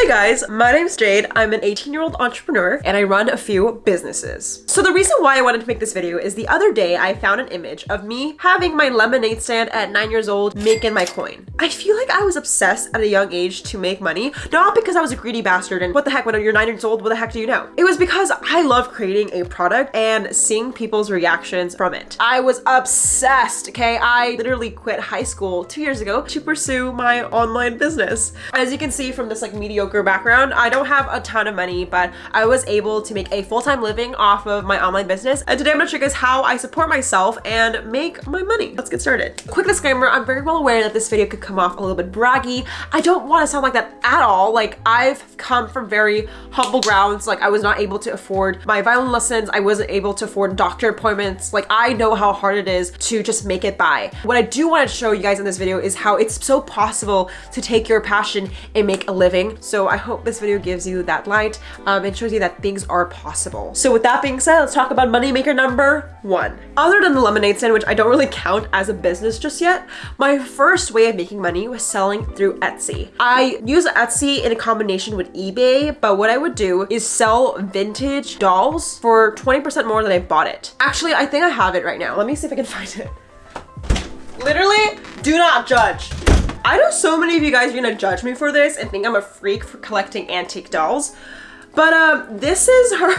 Hey guys, my name's Jade. I'm an 18 year old entrepreneur and I run a few businesses. So the reason why I wanted to make this video is the other day I found an image of me having my lemonade stand at nine years old making my coin. I feel like I was obsessed at a young age to make money, not because I was a greedy bastard and what the heck, when you're nine years old, what the heck do you know? It was because I love creating a product and seeing people's reactions from it. I was obsessed, okay? I literally quit high school two years ago to pursue my online business. As you can see from this like media background. I don't have a ton of money, but I was able to make a full-time living off of my online business. And today I'm gonna show you guys how I support myself and make my money. Let's get started. Quick disclaimer, I'm very well aware that this video could come off a little bit braggy. I don't wanna sound like that at all. Like I've come from very humble grounds. Like I was not able to afford my violin lessons. I wasn't able to afford doctor appointments. Like I know how hard it is to just make it by. What I do wanna show you guys in this video is how it's so possible to take your passion and make a living. So I hope this video gives you that light um, and shows you that things are possible. So with that being said, let's talk about moneymaker number one. Other than the lemonade stand, which I don't really count as a business just yet, my first way of making money was selling through Etsy. I use Etsy in a combination with eBay, but what I would do is sell vintage dolls for 20% more than I bought it. Actually, I think I have it right now. Let me see if I can find it. Literally, do not judge. I know so many of you guys are gonna judge me for this and think I'm a freak for collecting antique dolls, but um, this is her.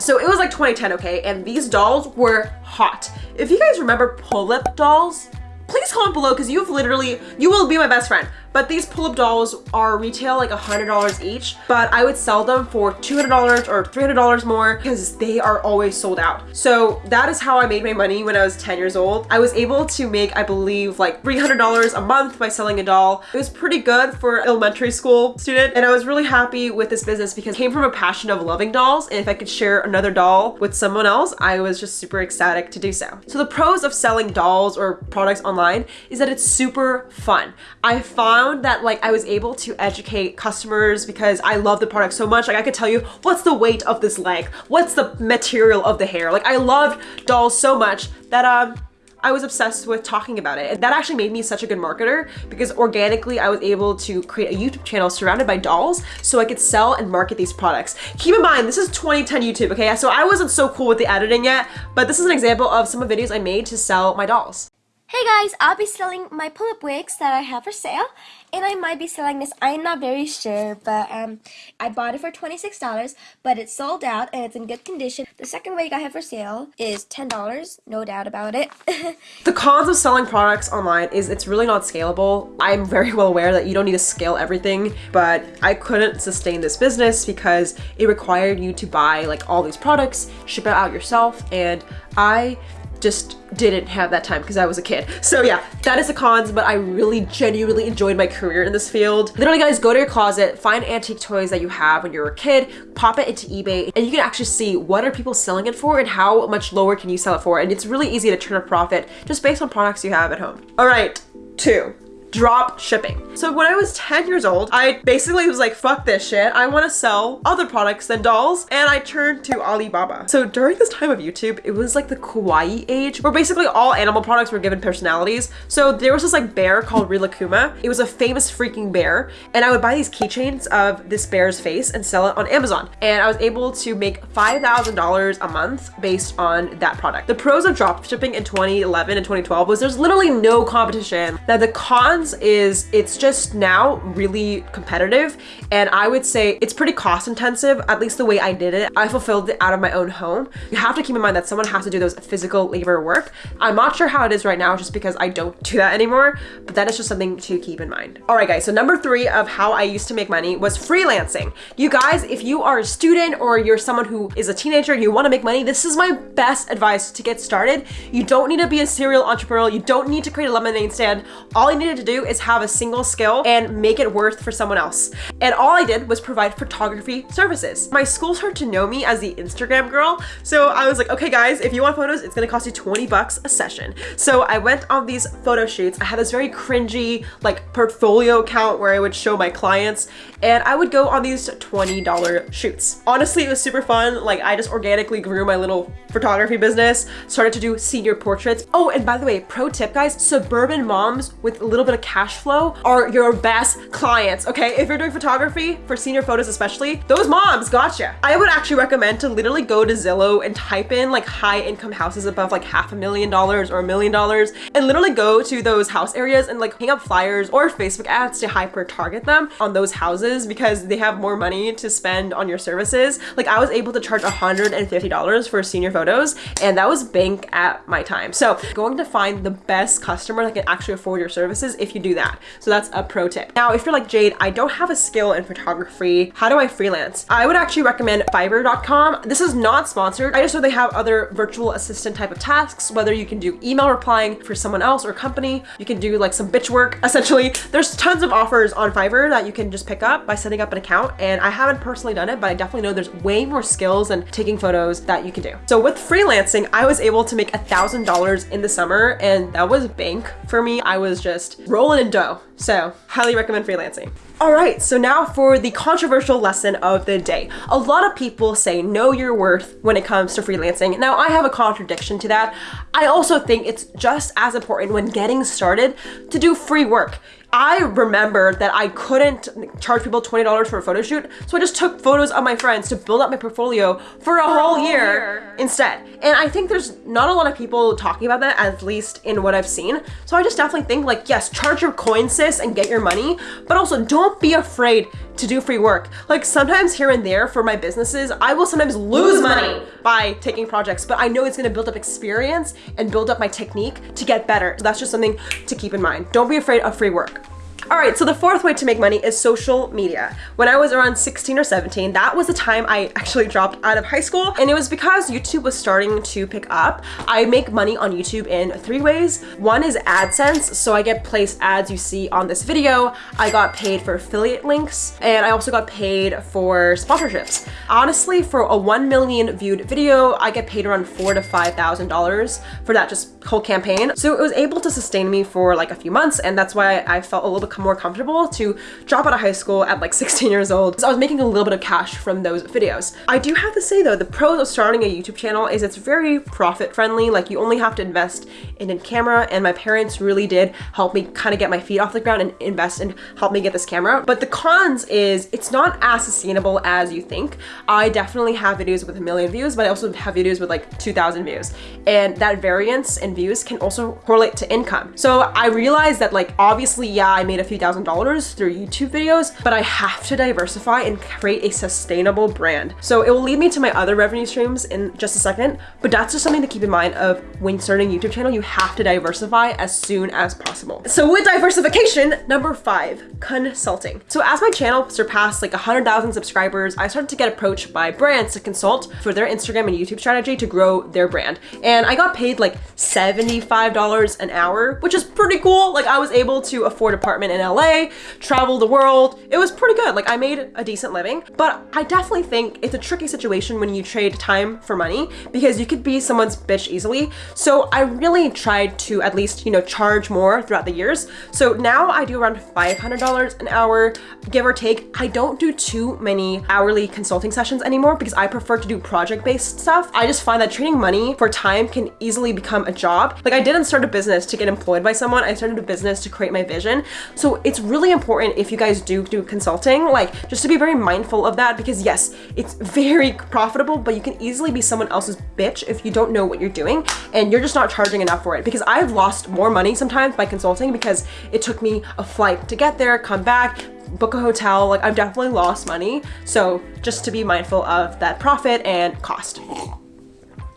so it was like 2010, okay? And these dolls were hot. If you guys remember Pullip dolls, please comment below because you've literally, you will be my best friend. But these Pullip dolls are retail like $100 each, but I would sell them for $200 or $300 more because they are always sold out. So that is how I made my money when I was 10 years old. I was able to make, I believe, like $300 a month by selling a doll. It was pretty good for elementary school student. And I was really happy with this business because it came from a passion of loving dolls. And if I could share another doll with someone else, I was just super ecstatic to do so. So the pros of selling dolls or products online is that it's super fun. I found that like I was able to educate customers because I love the product so much. Like I could tell you what's the weight of this leg, what's the material of the hair. Like I loved dolls so much that um I was obsessed with talking about it. And that actually made me such a good marketer because organically I was able to create a YouTube channel surrounded by dolls so I could sell and market these products. Keep in mind, this is 2010 YouTube, okay? So I wasn't so cool with the editing yet, but this is an example of some of the videos I made to sell my dolls. Hey guys, I'll be selling my Pullip wigs that I have for sale and I might be selling this. I'm not very sure, but um, I bought it for $26, but it's sold out and it's in good condition. The second wig I have for sale is $10, no doubt about it. the cons of selling products online is it's really not scalable. I'm very well aware that you don't need to scale everything, but I couldn't sustain this business because it required you to buy like all these products, ship it out yourself, and I just didn't have that time because I was a kid. So yeah, that is the cons, but I really genuinely enjoyed my career in this field. Literally guys, go to your closet, find antique toys that you have when you were a kid, pop it into eBay, and you can actually see what are people selling it for and how much lower can you sell it for. And it's really easy to turn a profit just based on products you have at home. All right, two drop shipping. So when I was 10 years old, I basically was like, fuck this shit. I want to sell other products than dolls. And I turned to Alibaba. So during this time of YouTube, it was like the kawaii age where basically all animal products were given personalities. So there was this like bear called Rilakkuma. It was a famous freaking bear. And I would buy these keychains of this bear's face and sell it on Amazon. And I was able to make $5,000 a month based on that product. The pros of drop shipping in 2011 and 2012 was there's literally no competition. Now the cons is it's just now really competitive and I would say it's pretty cost intensive, at least the way I did it. I fulfilled it out of my own home. You have to keep in mind that someone has to do those physical labor work. I'm not sure how it is right now just because I don't do that anymore, but that is just something to keep in mind. All right guys, so number three of how I used to make money was freelancing. You guys, if you are a student or you're someone who is a teenager and you wanna make money, this is my best advice to get started. You don't need to be a serial entrepreneur. You don't need to create a lemonade stand. All you needed to do do is have a single skill and make it worth for someone else. And all I did was provide photography services. My school started to know me as the Instagram girl. So I was like, okay guys, if you want photos, it's gonna cost you 20 bucks a session. So I went on these photo shoots. I had this very cringy like portfolio account where I would show my clients and I would go on these $20 shoots. Honestly, it was super fun. Like I just organically grew my little photography business, started to do senior portraits. Oh, and by the way, pro tip guys, suburban moms with a little bit of cash flow are your best clients, okay? If you're doing photography for senior photos especially, those moms gotcha. I would actually recommend to literally go to Zillow and type in like high income houses above like half a million dollars or a million dollars and literally go to those house areas and like hang up flyers or Facebook ads to hyper target them on those houses because they have more money to spend on your services. Like I was able to charge $150 for senior photos and that was bank at my time. So going to find the best customer that can actually afford your services if you do that. So that's a pro tip. Now, if you're like Jade, I don't have a skill in photography. How do I freelance? I would actually recommend fiverr.com. This is not sponsored. I just know they have other virtual assistant type of tasks, whether you can do email replying for someone else or company, you can do like some bitch work. Essentially, there's tons of offers on Fiverr that you can just pick up by setting up an account. And I haven't personally done it, but I definitely know there's way more skills and taking photos that you can do. So with freelancing, I was able to make a thousand dollars in the summer and that was bank for me. I was just rolling in dough. So highly recommend freelancing. All right, so now for the controversial lesson of the day. A lot of people say know your worth when it comes to freelancing. Now I have a contradiction to that. I also think it's just as important when getting started to do free work. I remember that I couldn't charge people $20 for a photo shoot, so I just took photos of my friends to build up my portfolio for a whole year, year instead. And I think there's not a lot of people talking about that, at least in what I've seen. So I just definitely think like, yes, charge your coin sis and get your money, but also don't be afraid to do free work. Like sometimes here and there for my businesses, I will sometimes lose money by taking projects, but I know it's gonna build up experience and build up my technique to get better. So that's just something to keep in mind. Don't be afraid of free work. All right, so the fourth way to make money is social media. When I was around 16 or 17, that was the time I actually dropped out of high school. And it was because YouTube was starting to pick up. I make money on YouTube in three ways. One is AdSense. So I get placed ads you see on this video. I got paid for affiliate links and I also got paid for sponsorships. Honestly, for a 1 million viewed video, I get paid around four to $5,000 for that just whole campaign. So it was able to sustain me for like a few months. And that's why I felt a little bit more comfortable to drop out of high school at like 16 years old. So I was making a little bit of cash from those videos. I do have to say though, the pros of starting a YouTube channel is it's very profit friendly. Like you only have to invest in a camera and my parents really did help me kind of get my feet off the ground and invest and help me get this camera. But the cons is it's not as sustainable as you think. I definitely have videos with a million views, but I also have videos with like 2,000 views. And that variance in views can also correlate to income. So I realized that like, obviously, yeah, I made a few thousand dollars through YouTube videos, but I have to diversify and create a sustainable brand. So it will lead me to my other revenue streams in just a second, but that's just something to keep in mind of when starting a YouTube channel, you have to diversify as soon as possible. So with diversification, number five, consulting. So as my channel surpassed like 100,000 subscribers, I started to get approached by brands to consult for their Instagram and YouTube strategy to grow their brand. And I got paid like $75 an hour, which is pretty cool. Like I was able to afford apartment in LA, travel the world. It was pretty good. Like I made a decent living, but I definitely think it's a tricky situation when you trade time for money because you could be someone's bitch easily. So I really tried to at least, you know, charge more throughout the years. So now I do around $500 an hour, give or take. I don't do too many hourly consulting sessions anymore because I prefer to do project-based stuff. I just find that trading money for time can easily become a job. Like I didn't start a business to get employed by someone. I started a business to create my vision. So it's really important if you guys do do consulting, like just to be very mindful of that because yes, it's very profitable, but you can easily be someone else's bitch if you don't know what you're doing and you're just not charging enough for it because I've lost more money sometimes by consulting because it took me a flight to get there, come back, book a hotel, like I've definitely lost money. So just to be mindful of that profit and cost.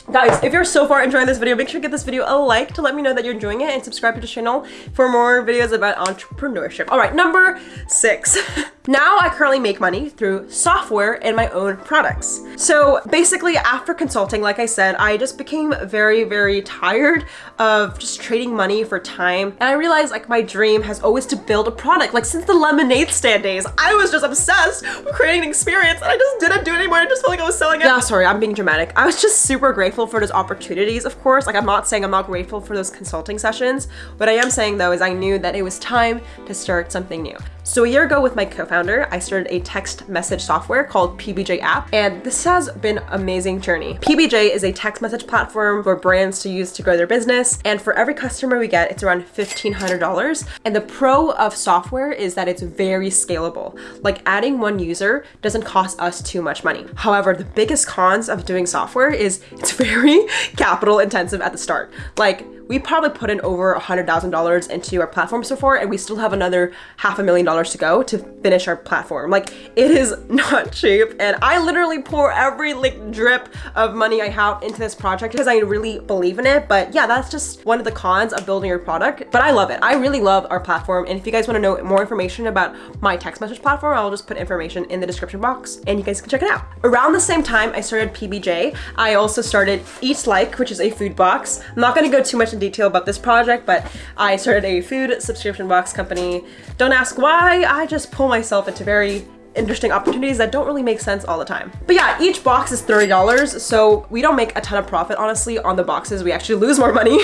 Guys, if you're so far enjoying this video, make sure to give this video a like to let me know that you're enjoying it and subscribe to the channel for more videos about entrepreneurship. All right, number six. Now I currently make money through software and my own products. So basically after consulting, like I said, I just became very, very tired of just trading money for time. And I realized like my dream has always to build a product. Like since the lemonade stand days, I was just obsessed with creating an experience and I just didn't do it anymore. I just felt like I was selling it. Yeah, sorry, I'm being dramatic. I was just super grateful for those opportunities, of course. Like I'm not saying I'm not grateful for those consulting sessions. What I am saying though is I knew that it was time to start something new. So a year ago with my co-founder, I started a text message software called PBJ app, and this has been an amazing journey. PBJ is a text message platform for brands to use to grow their business, and for every customer we get, it's around $1,500. And the pro of software is that it's very scalable. Like adding one user doesn't cost us too much money. However, the biggest cons of doing software is it's very capital intensive at the start. Like we probably put in over a $100,000 into our platform so far and we still have another half a million dollars to go to finish our platform. Like it is not cheap and I literally pour every like drip of money I have into this project because I really believe in it. But yeah, that's just one of the cons of building your product. But I love it. I really love our platform. And if you guys want to know more information about my text message platform, I'll just put information in the description box and you guys can check it out. Around the same time I started PBJ, I also started Eat Like, which is a food box. I'm not going to go too much in detail about this project, but I started a food subscription box company. Don't ask why, I just pull myself into very interesting opportunities that don't really make sense all the time. But yeah, each box is $30, so we don't make a ton of profit, honestly, on the boxes. We actually lose more money.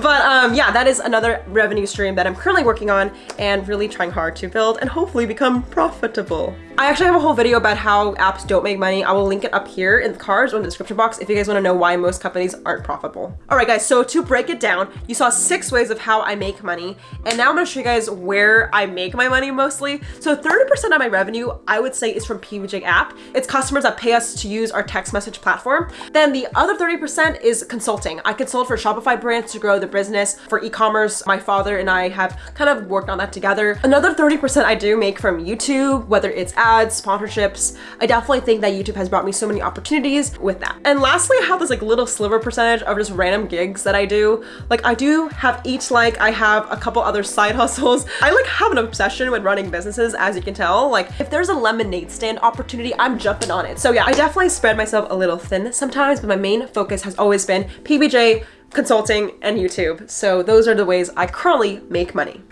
but um, yeah, that is another revenue stream that I'm currently working on and really trying hard to build and hopefully become profitable. I actually have a whole video about how apps don't make money. I will link it up here in the cards or in the description box if you guys want to know why most companies aren't profitable. All right, guys, so to break it down, you saw six ways of how I make money, and now I'm going to show you guys where I make my money mostly. So 30% of my revenue, I would say is from PBJ app. It's customers that pay us to use our text message platform. Then the other 30% is consulting. I consult for Shopify brands to grow the business for e-commerce. My father and I have kind of worked on that together. Another 30% I do make from YouTube, whether it's ads, sponsorships. I definitely think that YouTube has brought me so many opportunities with that. And lastly, I have this like little sliver percentage of just random gigs that I do. Like I do have each like, I have a couple other side hustles. I like have an obsession with running businesses, as you can tell. Like if there's a lemonade stand opportunity, I'm jumping on it. So yeah, I definitely spread myself a little thin sometimes, but my main focus has always been PBJ, consulting, and YouTube. So those are the ways I currently make money.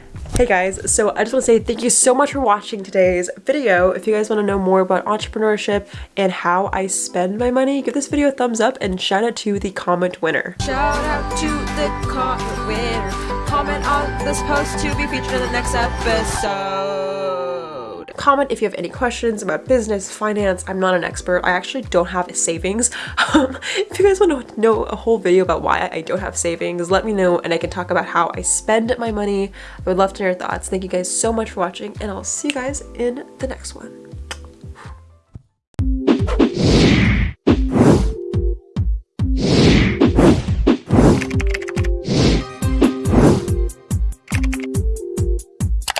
Hey guys, so I just want to say thank you so much for watching today's video. If you guys want to know more about entrepreneurship and how I spend my money, give this video a thumbs up and shout out to the comment winner. Shout out to the comment winner. Comment on this post to be featured in the next episode. Comment if you have any questions about business, finance. I'm not an expert. I actually don't have savings. Um, if you guys want to know a whole video about why I don't have savings, let me know and I can talk about how I spend my money. I would love to hear your thoughts. Thank you guys so much for watching and I'll see you guys in the next one.